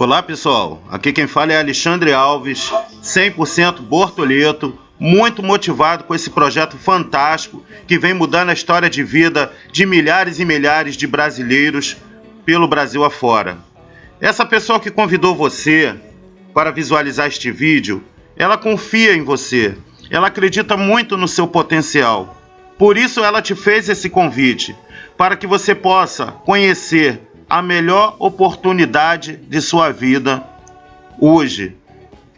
Olá pessoal, aqui quem fala é Alexandre Alves, 100% Bortoleto, muito motivado com esse projeto fantástico que vem mudando a história de vida de milhares e milhares de brasileiros pelo Brasil afora. Essa pessoa que convidou você para visualizar este vídeo, ela confia em você, ela acredita muito no seu potencial. Por isso ela te fez esse convite, para que você possa conhecer a melhor oportunidade de sua vida hoje.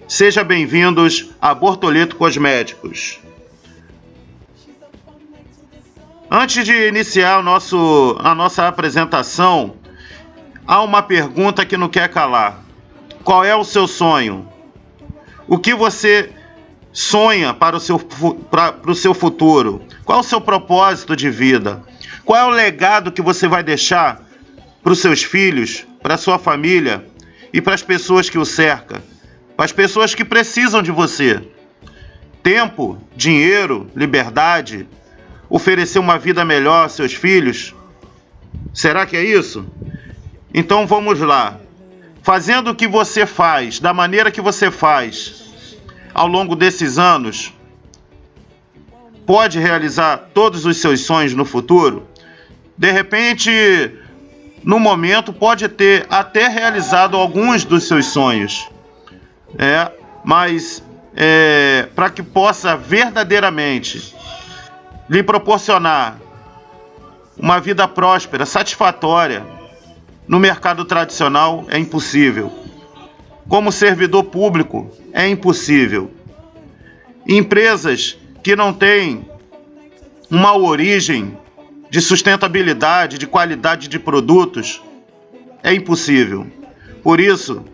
Seja bem-vindos a Bortoleto Cosméticos. Antes de iniciar nosso, a nossa apresentação, há uma pergunta que não quer calar. Qual é o seu sonho? O que você sonha para o seu, para, para o seu futuro? Qual o seu propósito de vida? Qual é o legado que você vai deixar para os seus filhos, para a sua família e para as pessoas que o cercam, para as pessoas que precisam de você. Tempo, dinheiro, liberdade, oferecer uma vida melhor aos seus filhos. Será que é isso? Então vamos lá. Fazendo o que você faz, da maneira que você faz, ao longo desses anos, pode realizar todos os seus sonhos no futuro? De repente, no momento, pode ter até realizado alguns dos seus sonhos, é, mas é, para que possa verdadeiramente lhe proporcionar uma vida próspera, satisfatória, no mercado tradicional é impossível. Como servidor público, é impossível. Empresas que não têm uma origem de sustentabilidade, de qualidade de produtos, é impossível. Por isso,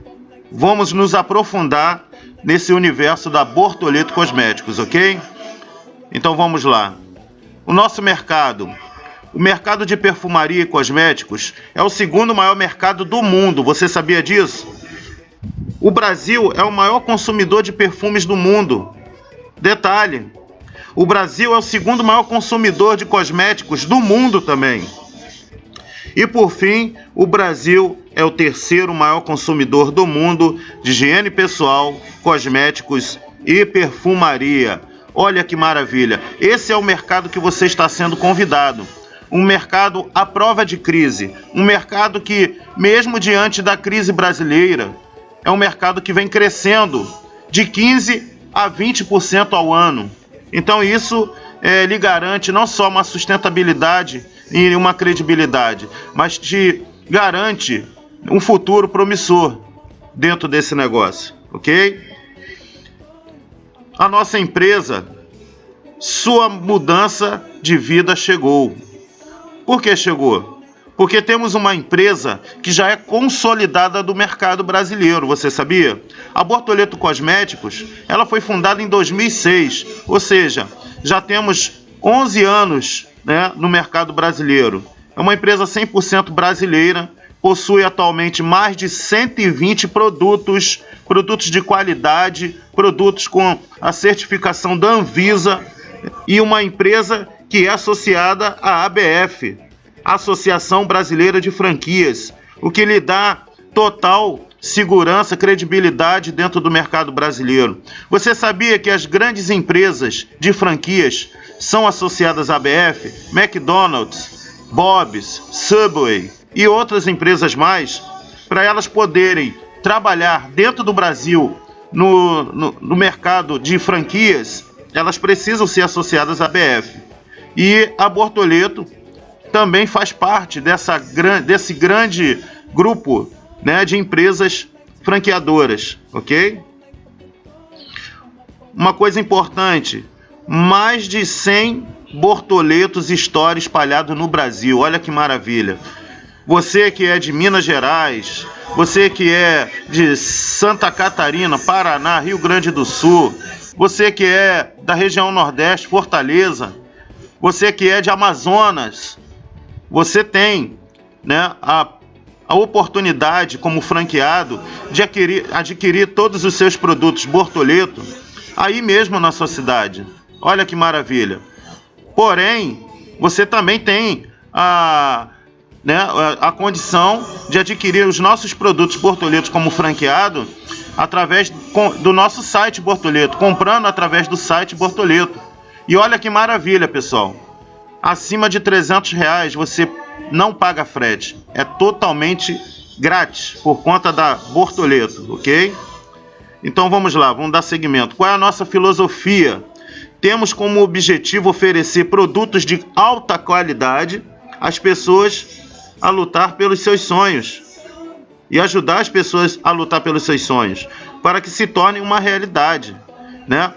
vamos nos aprofundar nesse universo da Bortoleto Cosméticos, ok? Então vamos lá. O nosso mercado, o mercado de perfumaria e cosméticos, é o segundo maior mercado do mundo. Você sabia disso? O Brasil é o maior consumidor de perfumes do mundo. Detalhe: o Brasil é o segundo maior consumidor de cosméticos do mundo também. E por fim, o Brasil é o terceiro maior consumidor do mundo de higiene pessoal, cosméticos e perfumaria. Olha que maravilha! Esse é o mercado que você está sendo convidado. Um mercado à prova de crise. Um mercado que, mesmo diante da crise brasileira, é um mercado que vem crescendo de 15 a 20% ao ano. Então isso é, lhe garante não só uma sustentabilidade e uma credibilidade, mas te garante um futuro promissor dentro desse negócio, ok? A nossa empresa, sua mudança de vida chegou. Por que chegou? Porque temos uma empresa que já é consolidada do mercado brasileiro, você sabia? A Bortoleto Cosméticos, ela foi fundada em 2006, ou seja, já temos 11 anos né, no mercado brasileiro. É uma empresa 100% brasileira, possui atualmente mais de 120 produtos, produtos de qualidade, produtos com a certificação da Anvisa e uma empresa que é associada à ABF, Associação Brasileira de Franquias, o que lhe dá total segurança, credibilidade dentro do mercado brasileiro. Você sabia que as grandes empresas de franquias são associadas à BF, McDonald's, Bob's, Subway e outras empresas mais, para elas poderem trabalhar dentro do Brasil no, no, no mercado de franquias, elas precisam ser associadas à BF. E a Bortoleto também faz parte dessa, desse grande grupo né, de empresas franqueadoras, ok? Uma coisa importante, mais de 100 bortoletos Store espalhados no Brasil, olha que maravilha. Você que é de Minas Gerais, você que é de Santa Catarina, Paraná, Rio Grande do Sul, você que é da região Nordeste, Fortaleza, você que é de Amazonas, você tem né, a, a oportunidade, como franqueado, de adquirir, adquirir todos os seus produtos Bortoleto aí mesmo na sua cidade. Olha que maravilha. Porém, você também tem a né, a condição de adquirir os nossos produtos Bortoletos como franqueado através do nosso site Bortoleto, comprando através do site Bortoleto. E olha que maravilha, pessoal. Acima de 300 reais você não paga frete. É totalmente grátis por conta da Bortoleto, ok? Então vamos lá, vamos dar seguimento. Qual é a nossa filosofia? Temos como objetivo oferecer produtos de alta qualidade às pessoas a lutar pelos seus sonhos e ajudar as pessoas a lutar pelos seus sonhos para que se tornem uma realidade, né?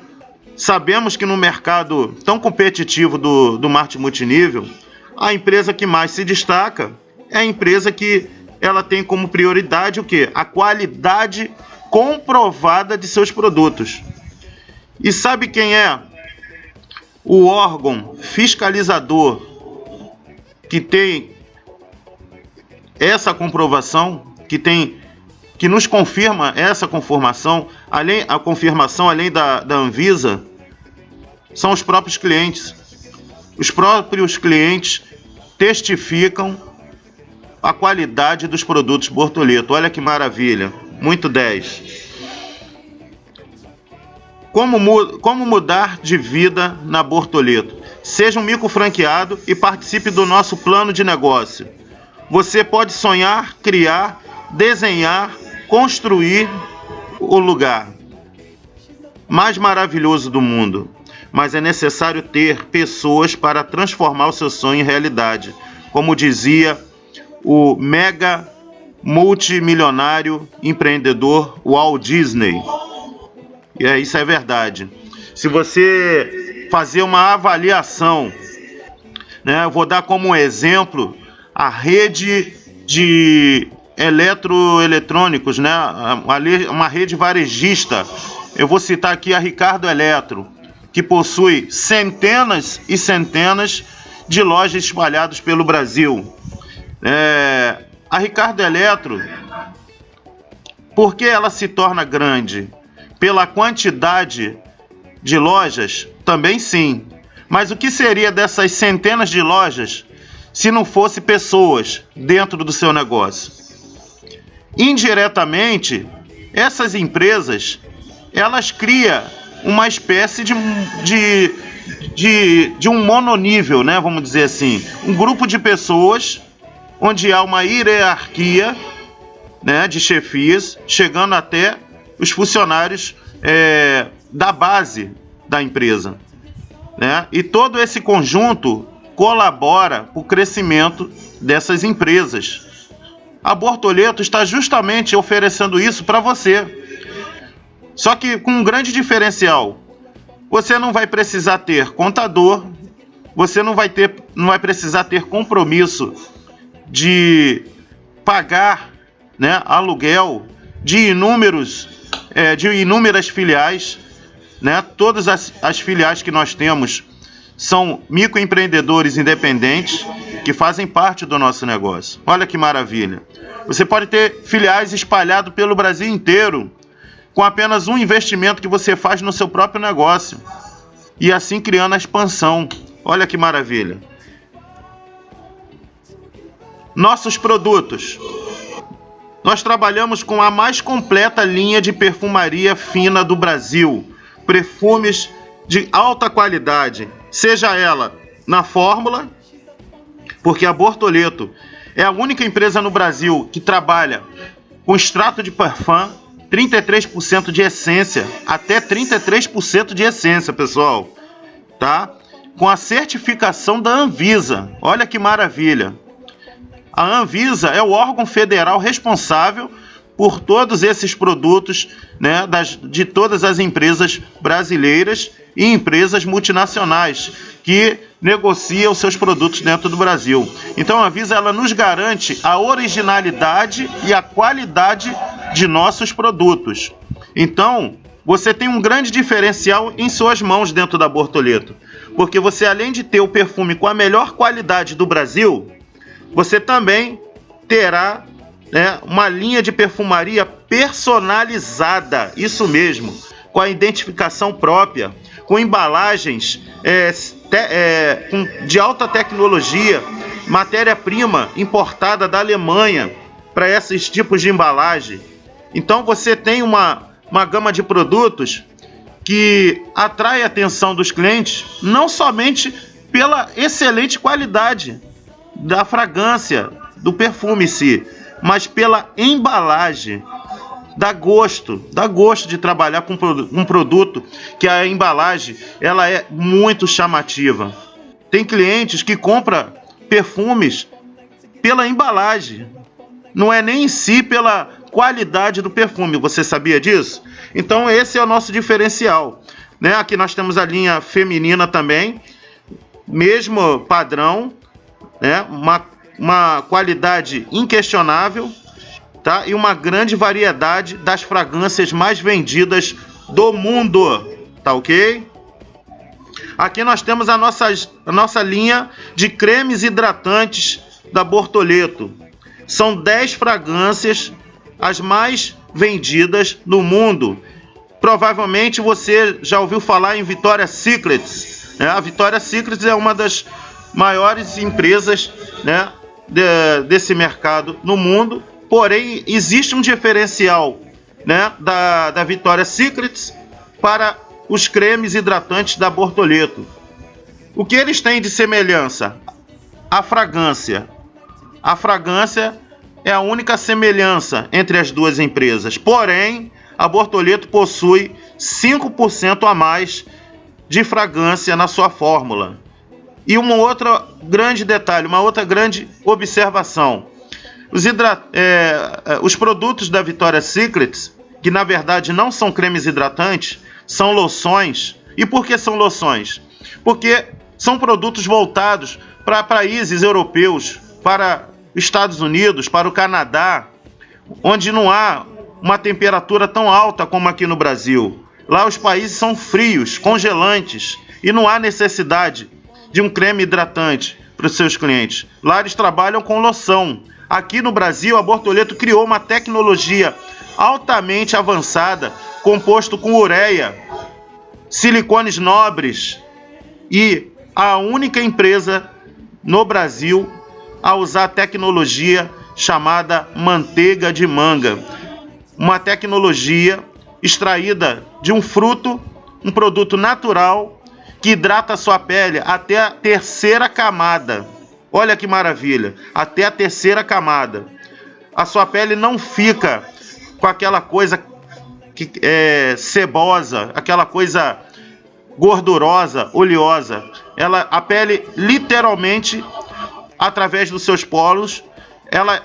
Sabemos que no mercado tão competitivo do, do marketing multinível, a empresa que mais se destaca é a empresa que ela tem como prioridade o que? A qualidade comprovada de seus produtos. E sabe quem é o órgão fiscalizador que tem essa comprovação, que tem que nos confirma essa conformação, além a confirmação além da, da Anvisa, são os próprios clientes. Os próprios clientes testificam a qualidade dos produtos Bortoleto. Olha que maravilha, muito 10. Como, como mudar de vida na Bortoleto? Seja um mico franqueado e participe do nosso plano de negócio. Você pode sonhar, criar, desenhar, construir o lugar mais maravilhoso do mundo. Mas é necessário ter pessoas para transformar o seu sonho em realidade. Como dizia o mega multimilionário empreendedor Walt Disney. E é, isso é verdade. Se você fazer uma avaliação, né, eu vou dar como exemplo a rede de eletroeletrônicos, né? uma rede varejista. Eu vou citar aqui a Ricardo Eletro, que possui centenas e centenas de lojas espalhadas pelo Brasil. É, a Ricardo Eletro, por que ela se torna grande? Pela quantidade de lojas? Também sim. Mas o que seria dessas centenas de lojas se não fosse pessoas dentro do seu negócio. Indiretamente, essas empresas elas criam uma espécie de, de, de, de um mononível, né? vamos dizer assim, um grupo de pessoas onde há uma hierarquia né, de chefias, chegando até os funcionários é, da base da empresa. Né? E todo esse conjunto colabora para o crescimento dessas empresas. A Bortoleto está justamente oferecendo isso para você. Só que com um grande diferencial. Você não vai precisar ter contador, você não vai ter, não vai precisar ter compromisso de pagar, né, aluguel de inúmeros, é, de inúmeras filiais, né? Todas as, as filiais que nós temos são microempreendedores independentes que fazem parte do nosso negócio. Olha que maravilha. Você pode ter filiais espalhados pelo Brasil inteiro com apenas um investimento que você faz no seu próprio negócio e assim criando a expansão. Olha que maravilha. Nossos produtos. Nós trabalhamos com a mais completa linha de perfumaria fina do Brasil. Perfumes de alta qualidade, seja ela na fórmula, porque a Bortoleto é a única empresa no Brasil que trabalha com extrato de parfum, 33% de essência, até 33% de essência, pessoal, tá? Com a certificação da Anvisa. Olha que maravilha. A Anvisa é o órgão federal responsável por todos esses produtos né, das, de todas as empresas brasileiras e empresas multinacionais que negociam seus produtos dentro do Brasil. Então a Visa ela nos garante a originalidade e a qualidade de nossos produtos. Então você tem um grande diferencial em suas mãos dentro da Bortoleto, porque você além de ter o perfume com a melhor qualidade do Brasil, você também terá né, uma linha de perfumaria personalizada, isso mesmo, com a identificação própria, com embalagens é, te, é, com, de alta tecnologia, matéria-prima importada da Alemanha para esses tipos de embalagem. Então você tem uma, uma gama de produtos que atrai a atenção dos clientes não somente pela excelente qualidade da fragrância, do perfume em si, mas pela embalagem. Dá gosto, dá gosto de trabalhar com um produto que a embalagem ela é muito chamativa. Tem clientes que compram perfumes pela embalagem, não é nem em si pela qualidade do perfume. Você sabia disso? Então esse é o nosso diferencial. Né? Aqui nós temos a linha feminina também, mesmo padrão, né? uma, uma qualidade inquestionável tá? e uma grande variedade das fragrâncias mais vendidas do mundo. Tá ok? Aqui nós temos a nossa, a nossa linha de cremes hidratantes da Bortoleto. São 10 fragrâncias, as mais vendidas no mundo. Provavelmente você já ouviu falar em Victoria's Secrets. Né? A Victoria's Secrets é uma das maiores empresas né, de, desse mercado no mundo. Porém, existe um diferencial né, da, da Victoria's Secrets para os cremes hidratantes da Bortoleto. O que eles têm de semelhança? A fragrância. A fragrância é a única semelhança entre as duas empresas. Porém, a Bortoleto possui 5% a mais de fragrância na sua fórmula. E um outro grande detalhe, uma outra grande observação. Os, hidra é, é, os produtos da Victoria's Secrets, que na verdade não são cremes hidratantes, são loções. E por que são loções? Porque são produtos voltados para países europeus, para Estados Unidos, para o Canadá, onde não há uma temperatura tão alta como aqui no Brasil. Lá os países são frios, congelantes e não há necessidade de um creme hidratante para os seus clientes. Lá eles trabalham com loção. Aqui no Brasil, a Bortoleto criou uma tecnologia altamente avançada, composto com ureia, silicones nobres e a única empresa no Brasil a usar tecnologia chamada manteiga de manga, uma tecnologia extraída de um fruto, um produto natural que hidrata a sua pele até a terceira camada. Olha que maravilha, até a terceira camada. A sua pele não fica com aquela coisa que é cebosa, aquela coisa gordurosa, oleosa. Ela, a pele literalmente através dos seus polos, ela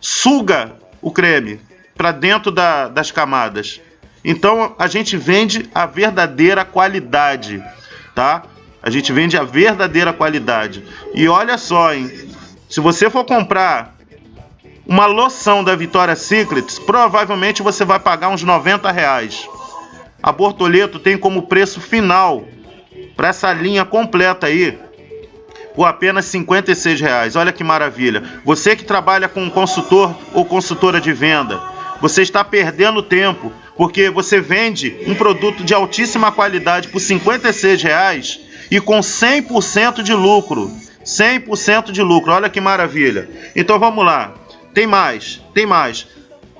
suga o creme para dentro da, das camadas. Então a gente vende a verdadeira qualidade, tá? A gente vende a verdadeira qualidade. E olha só, hein? Se você for comprar uma loção da Vitória Secrets, provavelmente você vai pagar uns 90 reais. A Bortoleto tem como preço final para essa linha completa aí por apenas 56 reais. Olha que maravilha. Você que trabalha com um consultor ou consultora de venda, você está perdendo tempo porque você vende um produto de altíssima qualidade por 56 reais e com 100% de lucro. 100% de lucro. Olha que maravilha. Então vamos lá. Tem mais, tem mais.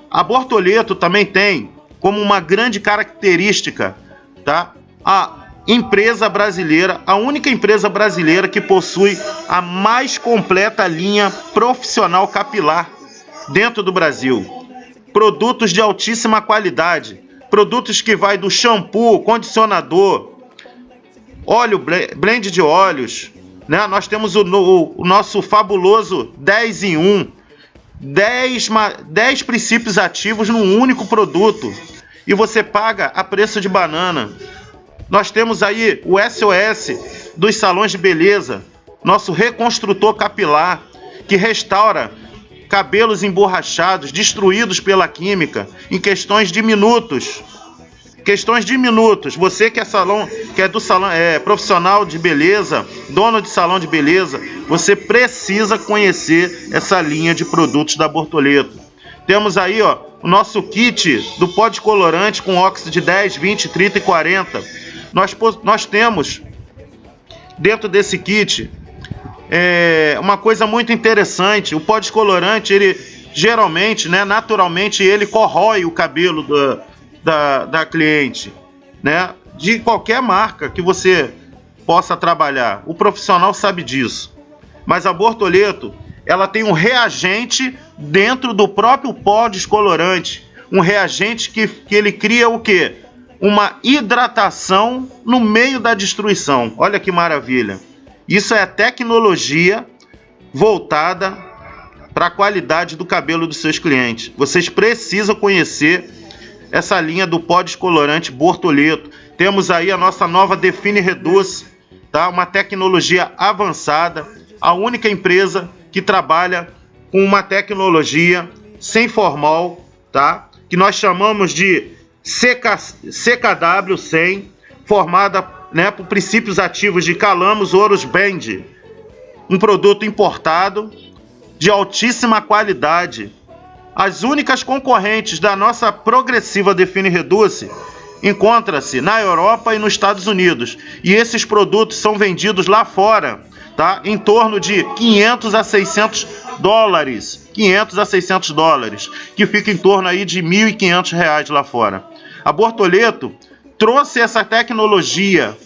A Bortoleto também tem como uma grande característica, tá? A empresa brasileira, a única empresa brasileira que possui a mais completa linha profissional capilar dentro do Brasil. Produtos de altíssima qualidade, produtos que vai do shampoo, condicionador, óleo blend de óleos, né? Nós temos o, o, o nosso fabuloso 10 em 1, 10, 10 princípios ativos num único produto. E você paga a preço de banana. Nós temos aí o SOS dos salões de beleza, nosso reconstrutor capilar, que restaura cabelos emborrachados, destruídos pela química, em questões de minutos. Questões de minutos. Você que é salão, que é do salão, é profissional de beleza, dono de salão de beleza, você precisa conhecer essa linha de produtos da Bortoleto. Temos aí, ó, o nosso kit do pó de colorante com óxido de 10, 20, 30 e 40 nós, nós temos dentro desse kit é, uma coisa muito interessante, o pó descolorante, ele geralmente, né, naturalmente, ele corrói o cabelo da, da, da cliente, né? De qualquer marca que você possa trabalhar. O profissional sabe disso. Mas a Bortoleto, ela tem um reagente dentro do próprio pó descolorante. Um reagente que, que ele cria o quê? Uma hidratação no meio da destruição. Olha que maravilha. Isso é tecnologia voltada para a qualidade do cabelo dos seus clientes. Vocês precisam conhecer essa linha do pó descolorante Bortoleto. Temos aí a nossa nova Define Reduz, tá? Uma tecnologia avançada, a única empresa que trabalha com uma tecnologia sem formal, tá? Que nós chamamos de CK, CKW100, formada né, por princípios ativos de Calamos Ouros Band, um produto importado de altíssima qualidade. As únicas concorrentes da nossa progressiva Define Reduce encontra-se na Europa e nos Estados Unidos, e esses produtos são vendidos lá fora, tá? Em torno de 500 a 600 dólares, 500 a 600 dólares, que fica em torno aí de 1.500 reais lá fora. A Bortoleto trouxe essa tecnologia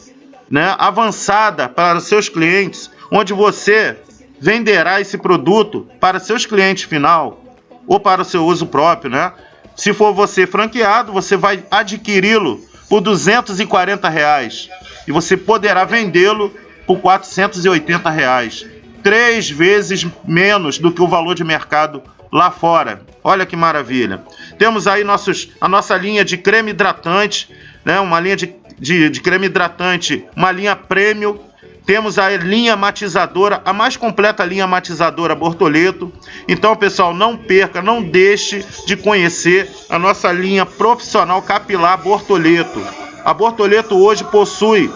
né, avançada para seus clientes, onde você venderá esse produto para seus clientes final ou para o seu uso próprio, né? Se for você franqueado, você vai adquiri-lo por 240 reais e você poderá vendê-lo por 480 reais, três vezes menos do que o valor de mercado lá fora. Olha que maravilha! Temos aí nossos, a nossa linha de creme hidratante, né? Uma linha de, de, de creme hidratante, uma linha premium temos a linha matizadora, a mais completa linha matizadora Bortoleto. Então, pessoal, não perca, não deixe de conhecer a nossa linha profissional capilar Bortoleto. A Bortoleto hoje possui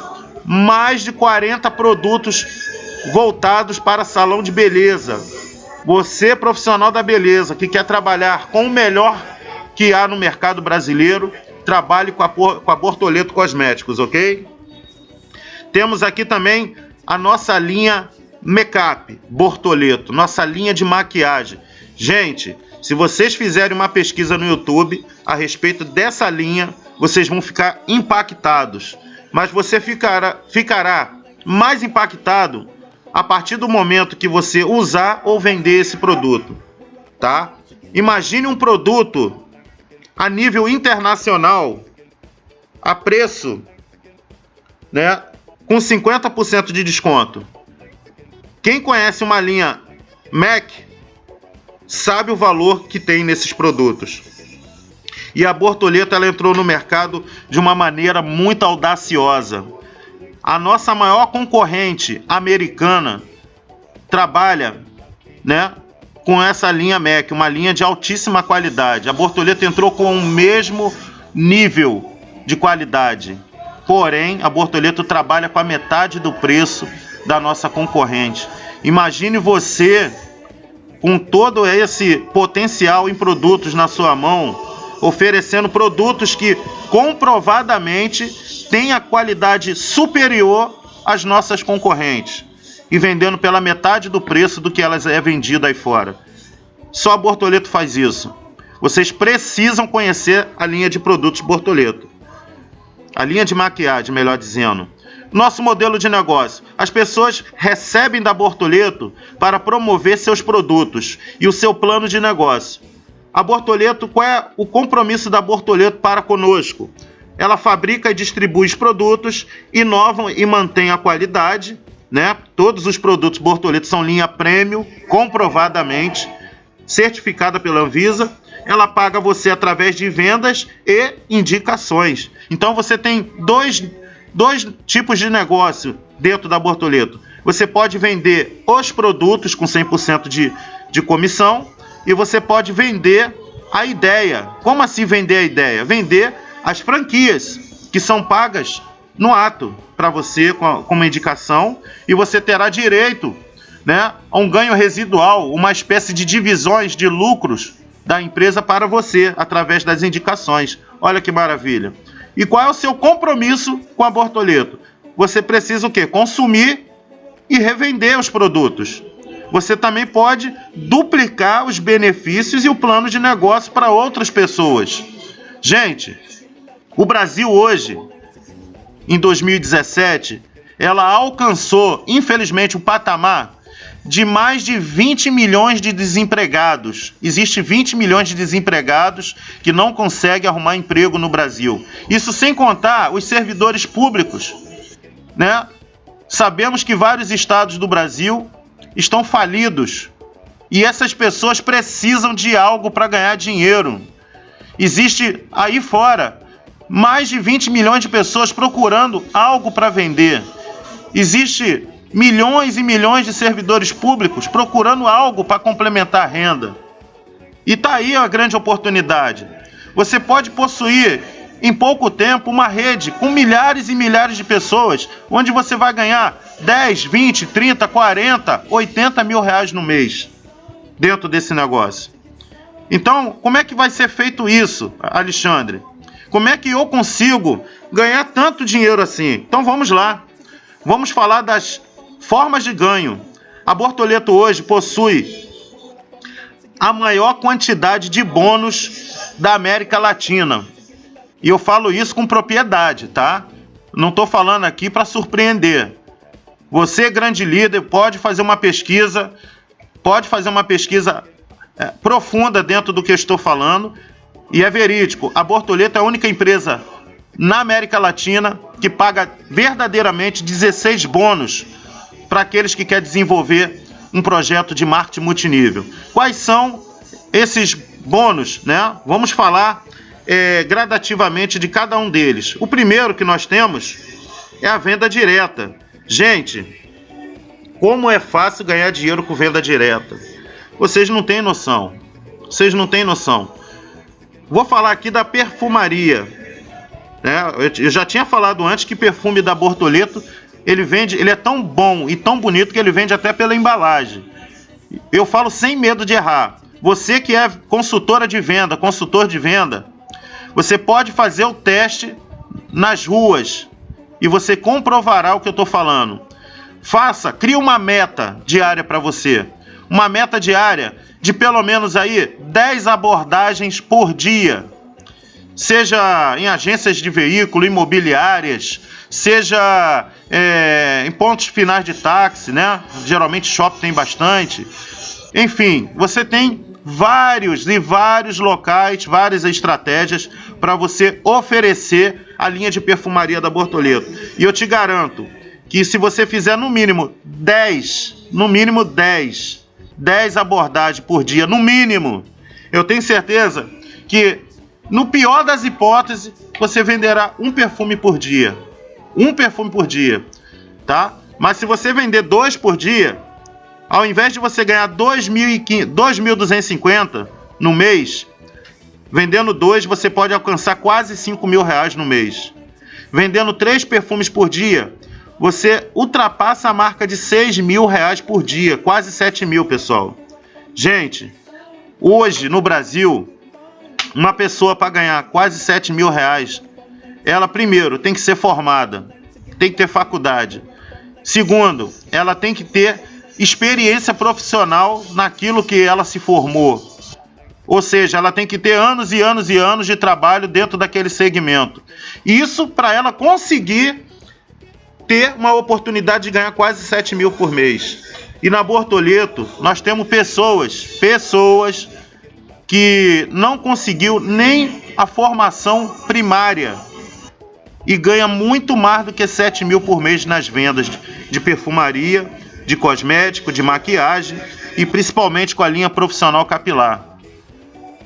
mais de 40 produtos voltados para salão de beleza. Você, profissional da beleza, que quer trabalhar com o melhor que há no mercado brasileiro, trabalhe com a, com a Bortoleto Cosméticos, ok? Temos aqui também a nossa linha Makeup Bortoleto, nossa linha de maquiagem. Gente, se vocês fizerem uma pesquisa no YouTube a respeito dessa linha, vocês vão ficar impactados. Mas você ficará, ficará mais impactado a partir do momento que você usar ou vender esse produto, tá? Imagine um produto a nível internacional a preço, né, com 50% de desconto. Quem conhece uma linha Mac sabe o valor que tem nesses produtos. E a Bortoleta ela entrou no mercado de uma maneira muito audaciosa. A nossa maior concorrente americana trabalha, né, com essa linha Mac, uma linha de altíssima qualidade. A Bortoleta entrou com o mesmo nível de qualidade. Porém, a Bortoleto trabalha com a metade do preço da nossa concorrente. Imagine você com todo esse potencial em produtos na sua mão, oferecendo produtos que comprovadamente têm a qualidade superior às nossas concorrentes e vendendo pela metade do preço do que elas é vendida aí fora. Só a Bortoleto faz isso. Vocês precisam conhecer a linha de produtos Bortoleto a linha de maquiagem, melhor dizendo. Nosso modelo de negócio. As pessoas recebem da Bortoleto para promover seus produtos e o seu plano de negócio. A Bortoleto, qual é o compromisso da Bortoleto para conosco? Ela fabrica e distribui os produtos, inova e mantém a qualidade, né? Todos os produtos Bortoleto são linha premium, comprovadamente certificada pela Anvisa ela paga você através de vendas e indicações. Então você tem dois, dois tipos de negócio dentro da Bortoleto. Você pode vender os produtos com 100% de, de comissão e você pode vender a ideia. Como assim vender a ideia? Vender as franquias que são pagas no ato para você com, uma indicação e você terá direito né, a um ganho residual, uma espécie de divisões de lucros da empresa para você através das indicações. Olha que maravilha. E qual é o seu compromisso com a Bortoleto? Você precisa o quê? Consumir e revender os produtos. Você também pode duplicar os benefícios e o plano de negócio para outras pessoas. Gente, o Brasil hoje, em 2017, ela alcançou, infelizmente, o patamar de mais de 20 milhões de desempregados. Existe 20 milhões de desempregados que não conseguem arrumar emprego no Brasil. Isso sem contar os servidores públicos, né? Sabemos que vários estados do Brasil estão falidos e essas pessoas precisam de algo para ganhar dinheiro. Existe aí fora mais de 20 milhões de pessoas procurando algo para vender. Existe milhões e milhões de servidores públicos procurando algo para complementar a renda. E tá aí a grande oportunidade. Você pode possuir em pouco tempo uma rede com milhares e milhares de pessoas, onde você vai ganhar 10, 20, 30, 40, 80 mil reais no mês dentro desse negócio. Então, como é que vai ser feito isso, Alexandre? Como é que eu consigo ganhar tanto dinheiro assim? Então vamos lá. Vamos falar das formas de ganho. A Bortoleto hoje possui a maior quantidade de bônus da América Latina. E eu falo isso com propriedade, tá? Não estou falando aqui para surpreender. Você, grande líder, pode fazer uma pesquisa, pode fazer uma pesquisa é, profunda dentro do que eu estou falando, e é verídico. A Bortoleto é a única empresa na América Latina que paga verdadeiramente 16 bônus para aqueles que querem desenvolver um projeto de marketing multinível. Quais são esses bônus? Né? Vamos falar é, gradativamente de cada um deles. O primeiro que nós temos é a venda direta. Gente, como é fácil ganhar dinheiro com venda direta? Vocês não têm noção. Vocês não têm noção. Vou falar aqui da perfumaria. Né? Eu já tinha falado antes que perfume da Bortoleto ele vende, ele é tão bom e tão bonito que ele vende até pela embalagem. Eu falo sem medo de errar. Você que é consultora de venda, consultor de venda, você pode fazer o teste nas ruas e você comprovará o que eu estou falando. Faça, crie uma meta diária para você. Uma meta diária de pelo menos aí 10 abordagens por dia. Seja em agências de veículo, imobiliárias, seja é, em pontos finais de táxi, né? Geralmente shopping tem bastante. Enfim, você tem vários e vários locais, várias estratégias para você oferecer a linha de perfumaria da Bortoleto. E eu te garanto que se você fizer no mínimo 10, no mínimo 10, 10 abordagens por dia, no mínimo, eu tenho certeza que no pior das hipóteses, você venderá um perfume por dia um perfume por dia, tá? Mas se você vender dois por dia, ao invés de você ganhar 2.250 no mês, vendendo dois você pode alcançar quase 5 mil reais no mês. Vendendo três perfumes por dia, você ultrapassa a marca de 6 mil reais por dia, quase 7 mil, pessoal. Gente, hoje no Brasil, uma pessoa para ganhar quase 7 mil reais ela primeiro tem que ser formada, tem que ter faculdade. Segundo, ela tem que ter experiência profissional naquilo que ela se formou. Ou seja, ela tem que ter anos e anos e anos de trabalho dentro daquele segmento. Isso para ela conseguir ter uma oportunidade de ganhar quase 7 mil por mês. E na Bortoleto, nós temos pessoas, pessoas que não conseguiu nem a formação primária e ganha muito mais do que 7 mil por mês nas vendas de perfumaria, de cosmético, de maquiagem e principalmente com a linha profissional capilar.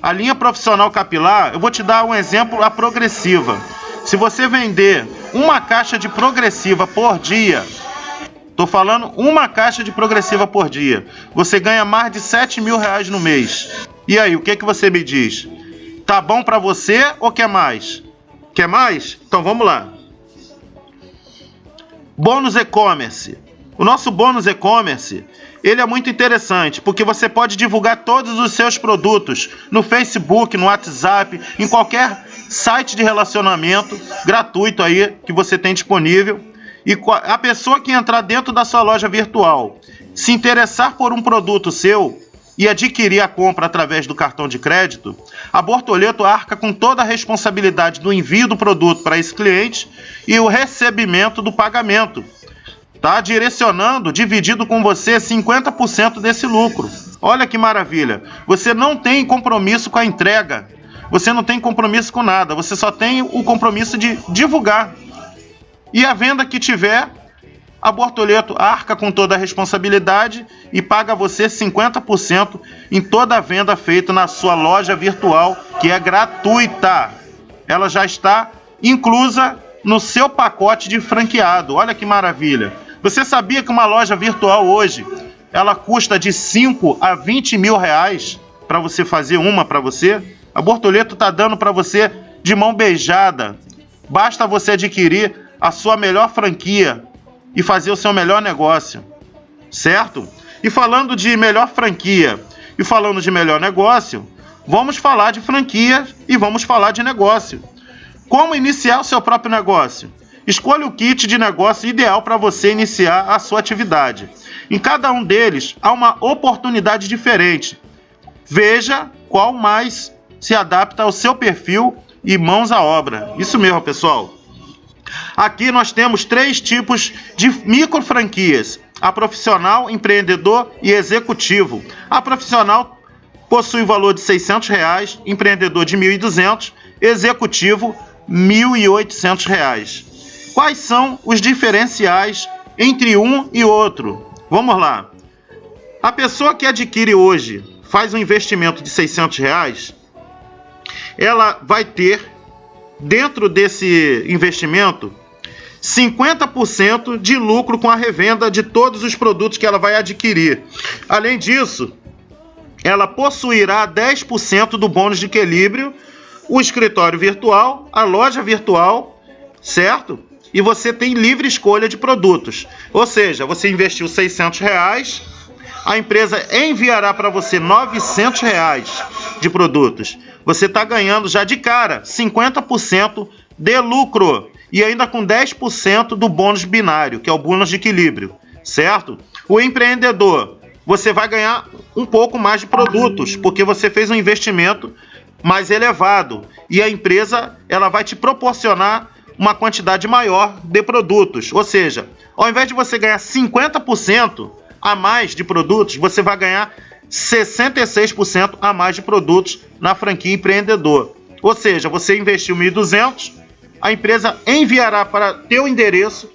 A linha profissional capilar, eu vou te dar um exemplo, a progressiva. Se você vender uma caixa de progressiva por dia, estou falando uma caixa de progressiva por dia, você ganha mais de 7 mil reais no mês. E aí, o que, que você me diz? Tá bom para você ou quer mais? Quer mais? Então vamos lá. Bônus e-commerce. O nosso bônus e-commerce, ele é muito interessante, porque você pode divulgar todos os seus produtos no Facebook, no WhatsApp, em qualquer site de relacionamento gratuito aí que você tem disponível. E a pessoa que entrar dentro da sua loja virtual, se interessar por um produto seu e adquirir a compra através do cartão de crédito, a Bortoleto arca com toda a responsabilidade do envio do produto para esse cliente e o recebimento do pagamento. Tá direcionando, dividido com você 50% desse lucro. Olha que maravilha. Você não tem compromisso com a entrega. Você não tem compromisso com nada. Você só tem o compromisso de divulgar. E a venda que tiver, a Bortoleto arca com toda a responsabilidade e paga você 50% em toda a venda feita na sua loja virtual, que é gratuita. Ela já está inclusa no seu pacote de franqueado. Olha que maravilha. Você sabia que uma loja virtual hoje ela custa de 5 a 20 mil reais para você fazer uma para você? A Bortoleto está dando para você de mão beijada. Basta você adquirir a sua melhor franquia e fazer o seu melhor negócio, certo? E falando de melhor franquia e falando de melhor negócio, vamos falar de franquia e vamos falar de negócio. Como iniciar o seu próprio negócio? Escolha o kit de negócio ideal para você iniciar a sua atividade. Em cada um deles há uma oportunidade diferente. Veja qual mais se adapta ao seu perfil e mãos à obra. Isso mesmo, pessoal. Aqui nós temos três tipos de micro franquias: a profissional, empreendedor e executivo. A profissional possui valor de 600 reais, empreendedor de R$ 1.200, executivo R$ 1.800. Quais são os diferenciais entre um e outro? Vamos lá. A pessoa que adquire hoje faz um investimento de 600 reais, ela vai ter dentro desse investimento 50% de lucro com a revenda de todos os produtos que ela vai adquirir. Além disso, ela possuirá 10% do bônus de equilíbrio, o escritório virtual, a loja virtual, certo? E você tem livre escolha de produtos. Ou seja, você investiu 600 reais, a empresa enviará para você 900 reais de produtos. Você está ganhando já de cara 50% de lucro e ainda com 10% do bônus binário, que é o bônus de equilíbrio, certo? O empreendedor, você vai ganhar um pouco mais de produtos, porque você fez um investimento mais elevado e a empresa ela vai te proporcionar uma quantidade maior de produtos. Ou seja, ao invés de você ganhar 50% a mais de produtos, você vai ganhar 66% a mais de produtos na franquia empreendedor. Ou seja, você investiu 1.200, a empresa enviará para teu endereço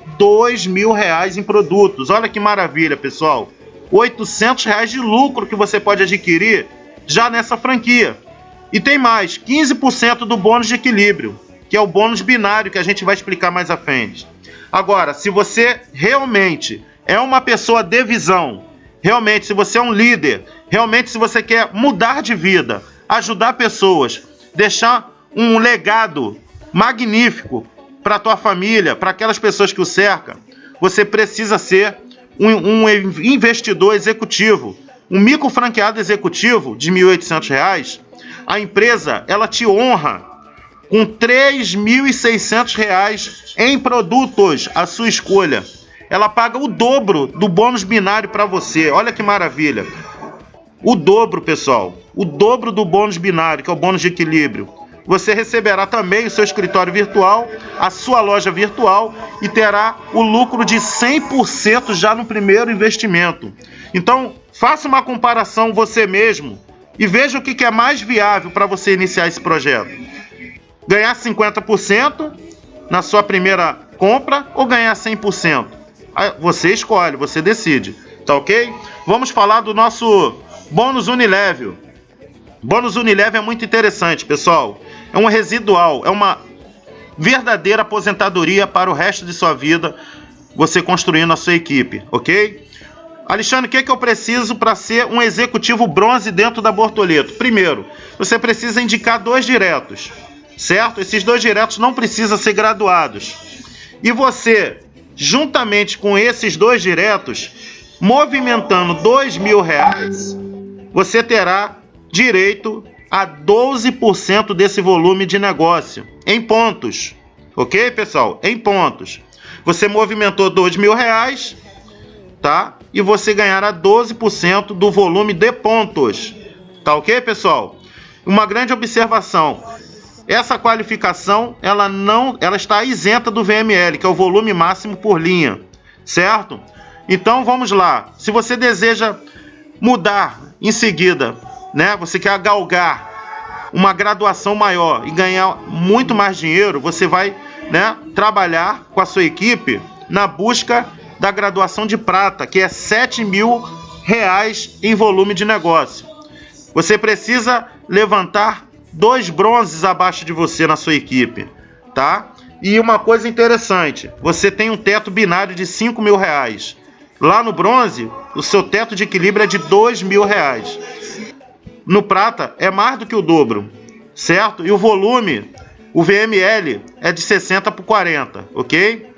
mil reais em produtos. Olha que maravilha, pessoal! 800 reais de lucro que você pode adquirir já nessa franquia. E tem mais, 15% do bônus de equilíbrio, que é o bônus binário que a gente vai explicar mais à frente. Agora, se você realmente é uma pessoa de visão, realmente se você é um líder, realmente se você quer mudar de vida, ajudar pessoas, deixar um legado magnífico para a tua família, para aquelas pessoas que o cercam, você precisa ser um, um investidor executivo, um micro franqueado executivo de R$ 1.800. A empresa ela te honra com R$ 3.600 em produtos, a sua escolha. Ela paga o dobro do bônus binário para você. Olha que maravilha. O dobro, pessoal. O dobro do bônus binário, que é o bônus de equilíbrio você receberá também o seu escritório virtual, a sua loja virtual e terá o lucro de 100% já no primeiro investimento. Então, faça uma comparação você mesmo e veja o que é mais viável para você iniciar esse projeto. Ganhar 50% na sua primeira compra ou ganhar 100%? Você escolhe, você decide, tá ok? Vamos falar do nosso bônus Unilevel. Bônus Unilever é muito interessante, pessoal. É um residual, é uma verdadeira aposentadoria para o resto de sua vida, você construindo a sua equipe, ok? Alexandre, o que, é que eu preciso para ser um executivo bronze dentro da Bortoleto? Primeiro, você precisa indicar dois diretos, certo? Esses dois diretos não precisam ser graduados. E você, juntamente com esses dois diretos, movimentando dois mil reais, você terá direito a 12% desse volume de negócio em pontos. Ok, pessoal? Em pontos. Você movimentou dois mil reais, tá? E você ganhará 12% do volume de pontos. Tá ok, pessoal? Uma grande observação. Essa qualificação, ela não, ela está isenta do VML, que é o volume máximo por linha, certo? Então vamos lá. Se você deseja mudar em seguida, né? Você quer galgar uma graduação maior e ganhar muito mais dinheiro, você vai, né, trabalhar com a sua equipe na busca da graduação de prata, que é 7 mil reais em volume de negócio. Você precisa levantar dois bronzes abaixo de você na sua equipe, tá? E uma coisa interessante, você tem um teto binário de 5 mil reais. Lá no bronze, o seu teto de equilíbrio é de 2 mil reais. No prata, é mais do que o dobro, certo? E o volume, o VML, é de 60 por 40, ok?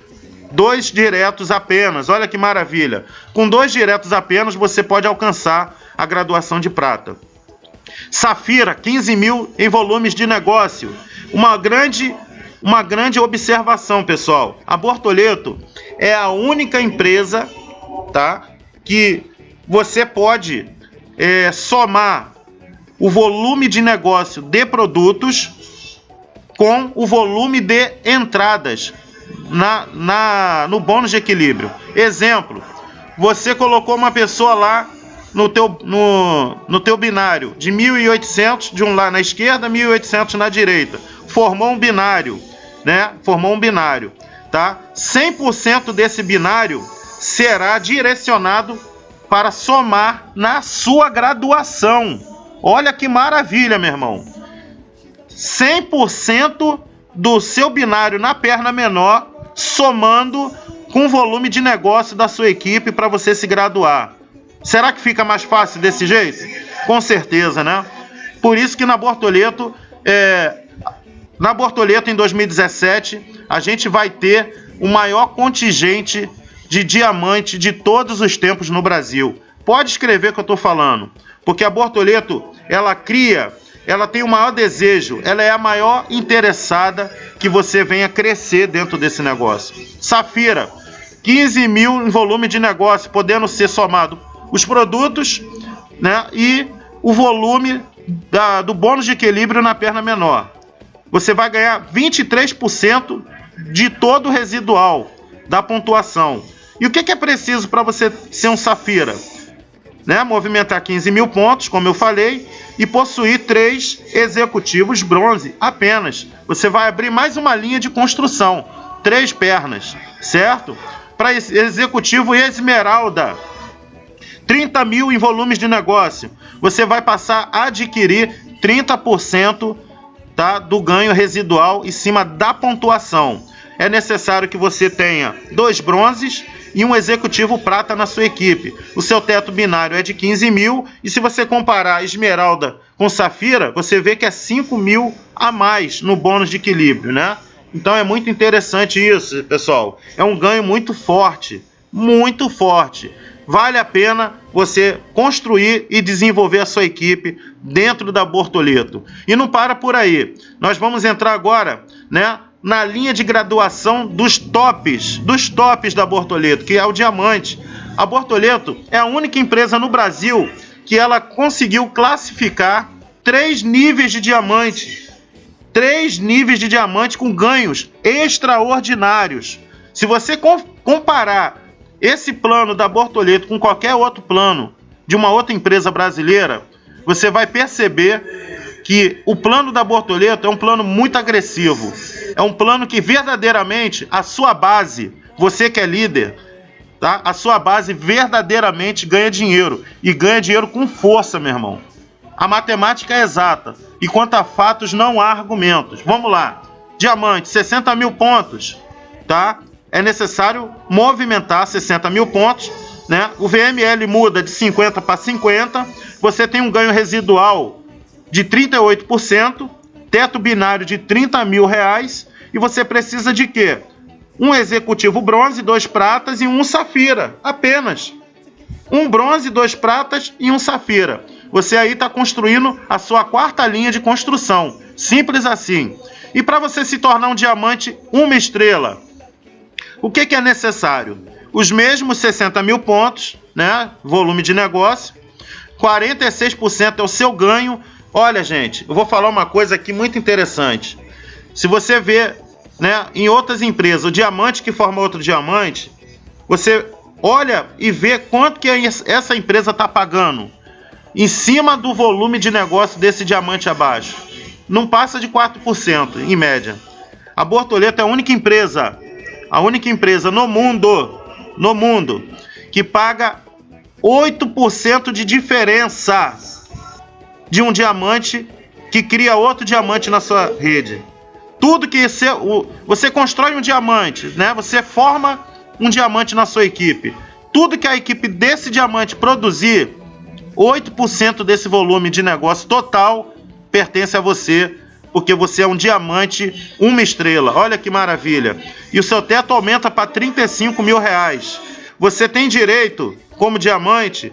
Dois diretos apenas, olha que maravilha. Com dois diretos apenas, você pode alcançar a graduação de prata. Safira, 15 mil em volumes de negócio. Uma grande, uma grande observação, pessoal. A Bortoleto é a única empresa tá? Que você pode é, somar o volume de negócio de produtos com o volume de entradas na, na, no bônus de equilíbrio. Exemplo, você colocou uma pessoa lá no teu, no, no teu binário de 1.800 de um lado na esquerda, 1.800 na direita. Formou um binário, né? Formou um binário, tá? 100% desse binário será direcionado para somar na sua graduação. Olha que maravilha, meu irmão. 100% do seu binário na perna menor somando com o volume de negócio da sua equipe para você se graduar. Será que fica mais fácil desse jeito? Com certeza, né? Por isso que na Bortoleto, é, na Bortoleto em 2017, a gente vai ter o maior contingente de diamante de todos os tempos no Brasil. Pode escrever que eu estou falando, porque a Bortoleto ela cria, ela tem o maior desejo, ela é a maior interessada que você venha crescer dentro desse negócio. Safira, 15 mil em volume de negócio, podendo ser somado os produtos né, e o volume da, do bônus de equilíbrio na perna menor. Você vai ganhar 23% de todo o residual da pontuação. E o que, que é preciso para você ser um Safira? Né? Movimentar 15 mil pontos, como eu falei, e possuir três executivos bronze apenas. Você vai abrir mais uma linha de construção, três pernas, certo? Para executivo esmeralda, 30 mil em volumes de negócio. Você vai passar a adquirir 30% tá, do ganho residual em cima da pontuação. É necessário que você tenha dois bronzes e um executivo prata na sua equipe. O seu teto binário é de 15 mil e se você comparar esmeralda com safira, você vê que é 5 mil a mais no bônus de equilíbrio, né? Então é muito interessante isso, pessoal. É um ganho muito forte, muito forte. Vale a pena você construir e desenvolver a sua equipe dentro da Bortoleto. E não para por aí. Nós vamos entrar agora, né, na linha de graduação dos tops, dos tops da Bortoleto, que é o diamante. A Bortoleto é a única empresa no Brasil que ela conseguiu classificar três níveis de diamante. Três níveis de diamante com ganhos extraordinários. Se você comparar esse plano da Bortoleto com qualquer outro plano de uma outra empresa brasileira, você vai perceber que o plano da Bortoleto é um plano muito agressivo. É um plano que verdadeiramente a sua base, você que é líder, tá? A sua base verdadeiramente ganha dinheiro e ganha dinheiro com força, meu irmão. A matemática é exata e quanto a fatos não há argumentos. Vamos lá. Diamante, 60 mil pontos, tá? É necessário movimentar 60 mil pontos, né? O VML muda de 50 para 50. Você tem um ganho residual de 38%, teto binário de 30 mil reais e você precisa de quê? Um executivo bronze, dois pratas e um safira, apenas. Um bronze, dois pratas e um safira. Você aí está construindo a sua quarta linha de construção. Simples assim. E para você se tornar um diamante, uma estrela, O que, que é necessário? Os mesmos 60 mil pontos, né? Volume de negócio. 46% é o seu ganho. Olha, gente, eu vou falar uma coisa aqui muito interessante. Se você vê, né, em outras empresas, o diamante que forma outro diamante, você olha e vê quanto que essa empresa está pagando em cima do volume de negócio desse diamante abaixo. Não passa de 4% em média. A Bortoleto é a única empresa, a única empresa no mundo, no mundo, que paga 8% de diferença de um diamante que cria outro diamante na sua rede. Tudo que você, você constrói um diamante, né? Você forma um diamante na sua equipe. Tudo que a equipe desse diamante produzir, 8% desse volume de negócio total pertence a você, porque você é um diamante, uma estrela. Olha que maravilha. E o seu teto aumenta para 35 mil reais. Você tem direito, como diamante,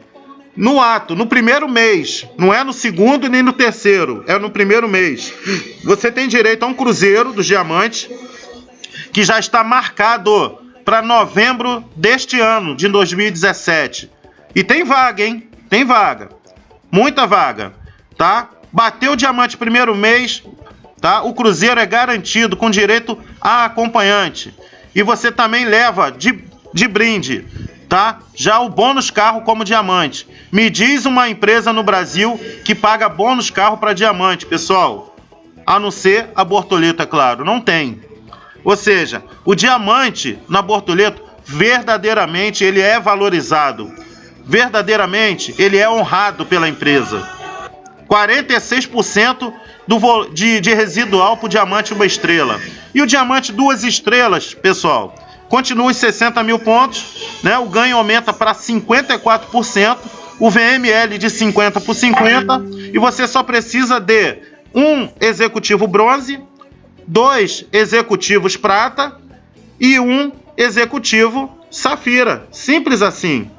no ato, no primeiro mês. Não é no segundo nem no terceiro, é no primeiro mês. Você tem direito a um cruzeiro dos diamantes que já está marcado para novembro deste ano, de 2017. E tem vaga, hein? Tem vaga. Muita vaga, tá? Bateu o diamante primeiro mês, tá? O cruzeiro é garantido com direito a acompanhante. E você também leva de, de brinde, tá? Já o bônus carro como diamante. Me diz uma empresa no Brasil que paga bônus carro para diamante, pessoal. A não ser a Bortoleta, claro. Não tem. Ou seja, o diamante na Bortoleto verdadeiramente ele é valorizado. Verdadeiramente ele é honrado pela empresa. 46% do, de, de residual para o diamante uma estrela. E o diamante duas estrelas, pessoal, continua os 60 mil pontos, né? o ganho aumenta para 54%, o VML de 50 por 50, e você só precisa de um executivo bronze, dois executivos prata e um executivo safira. Simples assim.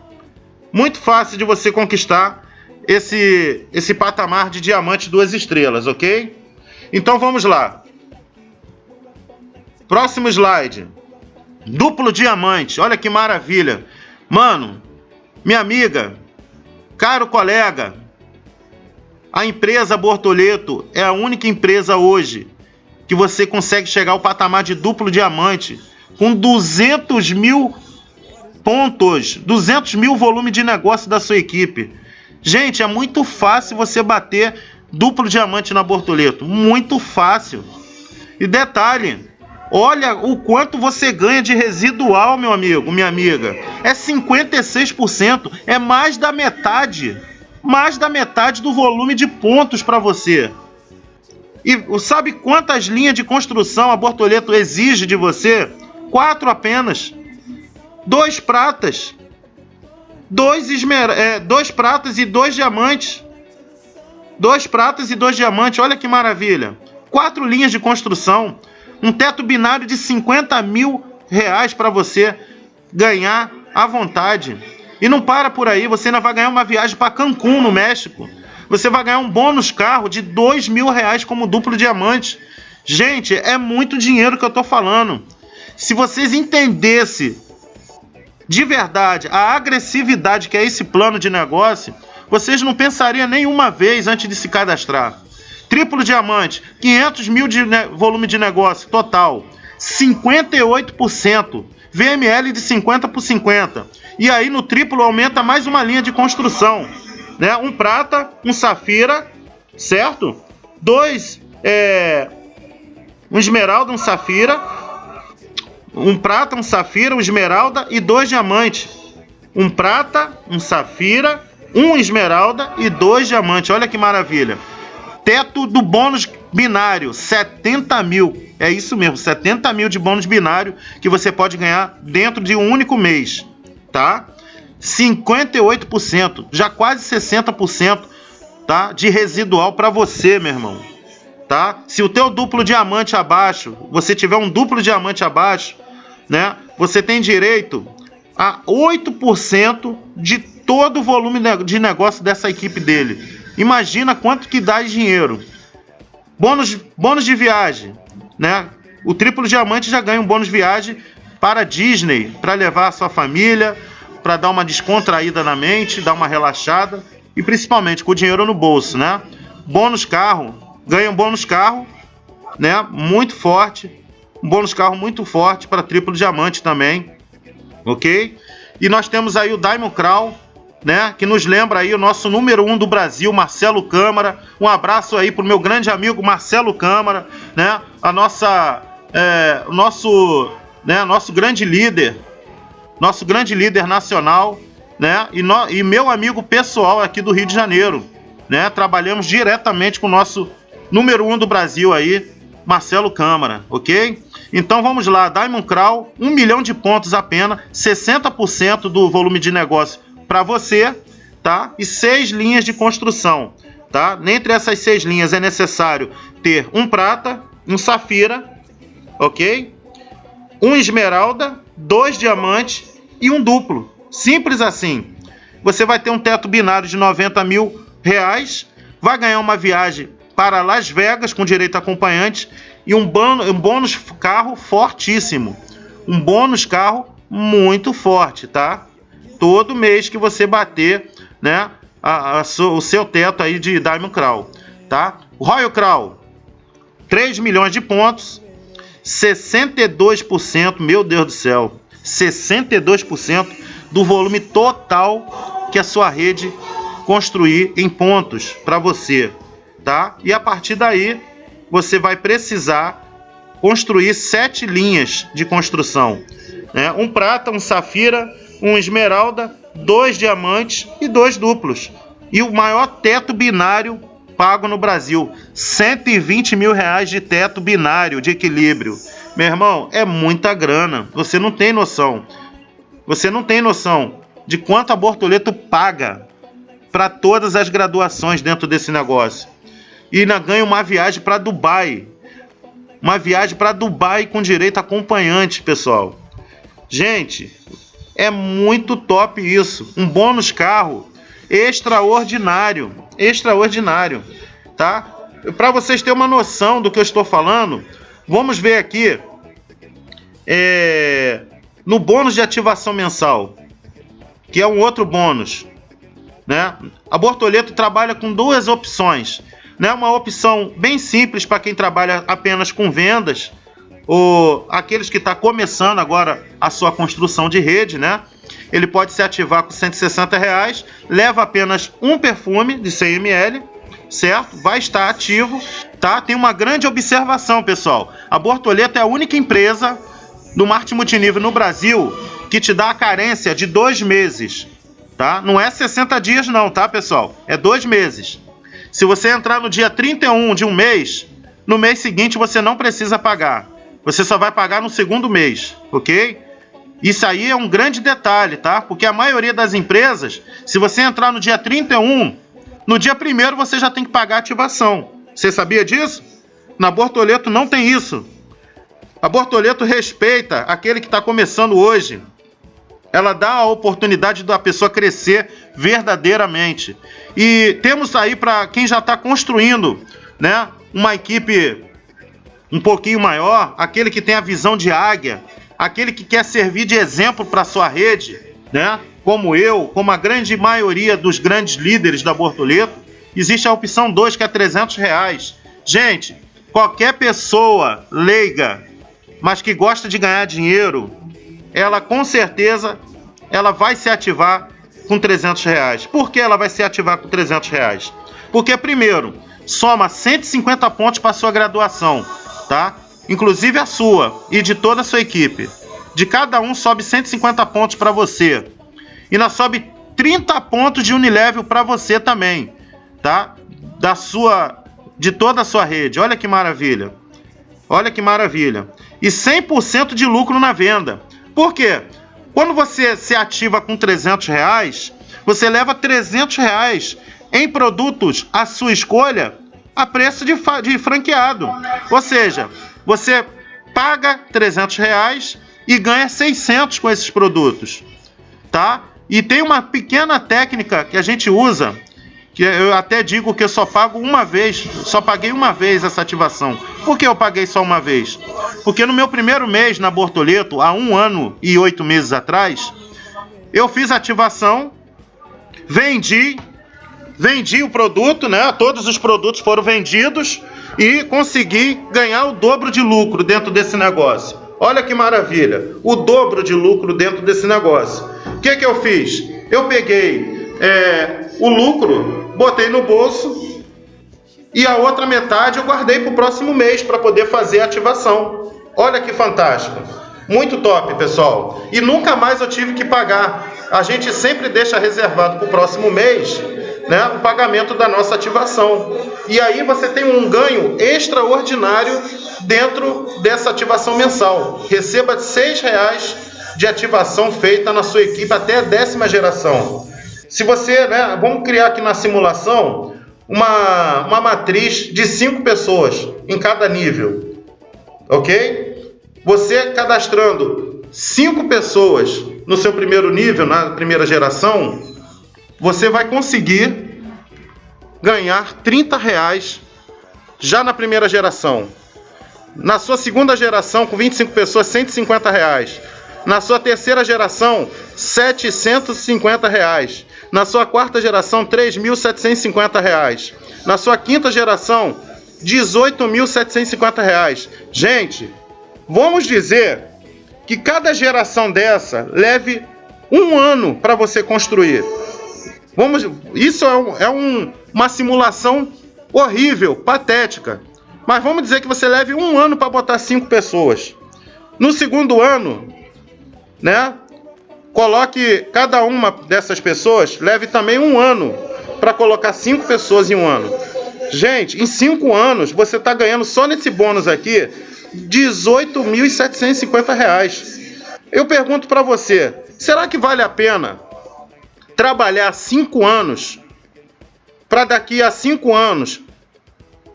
Muito fácil de você conquistar esse, esse patamar de diamante duas estrelas, ok? Então vamos lá. Próximo slide. Duplo diamante. Olha que maravilha. Mano, minha amiga, caro colega, a empresa Bortoleto é a única empresa hoje que você consegue chegar ao patamar de duplo diamante com 200 mil pontos, 200 mil volume de negócio da sua equipe. Gente, é muito fácil você bater duplo diamante na Bortoleto, muito fácil. E detalhe, olha o quanto você ganha de residual, meu amigo, minha amiga. É 56%, é mais da metade, mais da metade do volume de pontos para você. E sabe quantas linhas de construção a Bortoleto exige de você? Quatro apenas. Dois pratas. Dois, esmer... É, dois pratas e dois diamantes. Dois pratas e dois diamantes. Olha que maravilha. Quatro linhas de construção. Um teto binário de 50 mil reais para você ganhar à vontade. E não para por aí, você ainda vai ganhar uma viagem para Cancún, no México você vai ganhar um bônus carro de dois mil reais como duplo diamante. Gente, é muito dinheiro que eu tô falando. Se vocês entendessem de verdade a agressividade que é esse plano de negócio, vocês não pensariam nenhuma vez antes de se cadastrar. Triplo diamante, 500 mil de volume de negócio total, 58%, VML de 50 por 50. E aí no triplo aumenta mais uma linha de construção né? Um prata, um safira, certo? Dois, é, um esmeralda, um safira, um prata, um safira, um esmeralda e dois diamantes. Um prata, um safira, um esmeralda e dois diamantes. Olha que maravilha. Teto do bônus binário, 70 mil. É isso mesmo, 70 mil de bônus binário que você pode ganhar dentro de um único mês, tá? 58%, já quase 60%, tá? De residual para você, meu irmão. Tá? Se o teu duplo diamante abaixo, você tiver um duplo diamante abaixo, né? Você tem direito a 8% de todo o volume de negócio dessa equipe dele. Imagina quanto que dá de dinheiro. Bônus, bônus de viagem, né? O triplo diamante já ganha um bônus de viagem para Disney, para levar a sua família, para dar uma descontraída na mente, dar uma relaxada e principalmente com o dinheiro no bolso, né? Bônus carro, ganha um bônus carro, né? Muito forte, um bônus carro muito forte para triplo diamante também, ok? E nós temos aí o Diamond Crown, né? Que nos lembra aí o nosso número um do Brasil, Marcelo Câmara. Um abraço aí pro meu grande amigo Marcelo Câmara, né? A nossa, é, nosso, né? Nosso grande líder, nosso grande líder nacional, né? E, no, e meu amigo pessoal aqui do Rio de Janeiro, né? Trabalhamos diretamente com o nosso número um do Brasil aí, Marcelo Câmara, ok? Então vamos lá, Diamond Crown, um milhão de pontos apenas, 60% do volume de negócio para você, tá? E seis linhas de construção, tá? Dentre essas seis linhas é necessário ter um prata, um safira, ok? Um esmeralda, dois diamantes e um duplo. Simples assim. Você vai ter um teto binário de 90 mil reais, vai ganhar uma viagem para Las Vegas com direito a acompanhante e um, um bônus carro fortíssimo. Um bônus carro muito forte, tá? todo mês que você bater, né, a, a, o seu teto aí de Diamond Crown, tá? Royal Crown, 3 milhões de pontos, 62%, meu Deus do céu, 62% do volume total que a sua rede construir em pontos para você, tá? E a partir daí você vai precisar construir sete linhas de construção, né? Um prata, um safira, um esmeralda, dois diamantes e dois duplos. E o maior teto binário pago no Brasil, 120 mil reais de teto binário de equilíbrio. Meu irmão, é muita grana. Você não tem noção. Você não tem noção de quanto a Bortoleto paga para todas as graduações dentro desse negócio. E ainda ganha uma viagem para Dubai. Uma viagem para Dubai com direito a acompanhante, pessoal. Gente, é muito top isso. Um bônus carro extraordinário, extraordinário, tá? Para vocês terem uma noção do que eu estou falando, vamos ver aqui é, no bônus de ativação mensal, que é um outro bônus, né? A Bortoleto trabalha com duas opções, né? Uma opção bem simples para quem trabalha apenas com vendas o, aqueles que estão tá começando agora a sua construção de rede, né? Ele pode se ativar com 160 reais, leva apenas um perfume de 100 ml, certo? Vai estar ativo, tá? Tem uma grande observação, pessoal. A Bortoleta é a única empresa do marketing multinível no Brasil que te dá a carência de dois meses, tá? Não é 60 dias não, tá, pessoal? É dois meses. Se você entrar no dia 31 de um mês, no mês seguinte você não precisa pagar. Você só vai pagar no segundo mês, ok? Isso aí é um grande detalhe, tá? Porque a maioria das empresas, se você entrar no dia 31, no dia 1 você já tem que pagar ativação. Você sabia disso? Na Bortoleto não tem isso. A Bortoleto respeita aquele que está começando hoje. Ela dá a oportunidade da pessoa crescer verdadeiramente. E temos aí para quem já está construindo, né, uma equipe um pouquinho maior, aquele que tem a visão de águia, aquele que quer servir de exemplo para sua rede, né? Como eu, como a grande maioria dos grandes líderes da Bortoleto, existe a opção 2 que é 300 reais. Gente, qualquer pessoa leiga, mas que gosta de ganhar dinheiro, ela com certeza ela vai se ativar com 300 reais. Por que ela vai se ativar com 300 reais? Porque primeiro soma 150 pontos para sua graduação tá? Inclusive a sua e de toda a sua equipe. De cada um sobe 150 pontos para você. E na sobe 30 pontos de Unilevel para você também, tá? Da sua de toda a sua rede. Olha que maravilha. Olha que maravilha. E 100% de lucro na venda. Por quê? Quando você se ativa com 300 reais, você leva 300 reais em produtos à sua escolha a preço de, de franqueado. Ou seja, você paga 300 reais e ganha 600 com esses produtos, tá? E tem uma pequena técnica que a gente usa que eu até digo que eu só pago uma vez, só paguei uma vez essa ativação. Por que eu paguei só uma vez? Porque no meu primeiro mês na Bortoleto, há um ano e oito meses atrás, eu fiz ativação, vendi, vendi o produto, né? Todos os produtos foram vendidos e consegui ganhar o dobro de lucro dentro desse negócio. Olha que maravilha, o dobro de lucro dentro desse negócio. O que, que eu fiz? Eu peguei é, o lucro, botei no bolso e a outra metade eu guardei para o próximo mês para poder fazer a ativação. Olha que fantástico. Muito top, pessoal. E nunca mais eu tive que pagar. A gente sempre deixa reservado para o próximo mês né, o pagamento da nossa ativação. E aí você tem um ganho extraordinário dentro dessa ativação mensal. Receba R$ reais de ativação feita na sua equipe até a décima geração. Se você, né, vamos criar aqui na simulação uma, uma matriz de cinco pessoas em cada nível, ok? Você cadastrando cinco pessoas no seu primeiro nível, na primeira geração, você vai conseguir ganhar 30 reais já na primeira geração. Na sua segunda geração, com 25 pessoas, 150 reais. Na sua terceira geração, 750 reais. Na sua quarta geração, 3.750 reais. Na sua quinta geração, 18.750 reais. Gente, vamos dizer que cada geração dessa leve um ano para você construir. Vamos, isso é, um, é um, uma simulação horrível, patética. Mas vamos dizer que você leve um ano para botar cinco pessoas. No segundo ano, né? Coloque cada uma dessas pessoas, leve também um ano para colocar cinco pessoas em um ano. Gente, em cinco anos você está ganhando só nesse bônus aqui R$ 18.750. Eu pergunto para você, será que vale a pena trabalhar cinco anos para daqui a cinco anos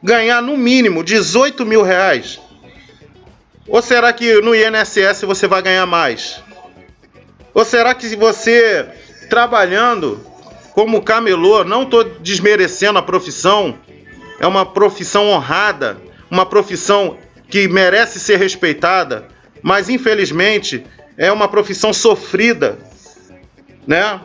ganhar no mínimo 18 mil reais? Ou será que no INSS você vai ganhar mais? Ou será que você trabalhando como camelô, não estou desmerecendo a profissão, é uma profissão honrada, uma profissão que merece ser respeitada, mas infelizmente é uma profissão sofrida, né?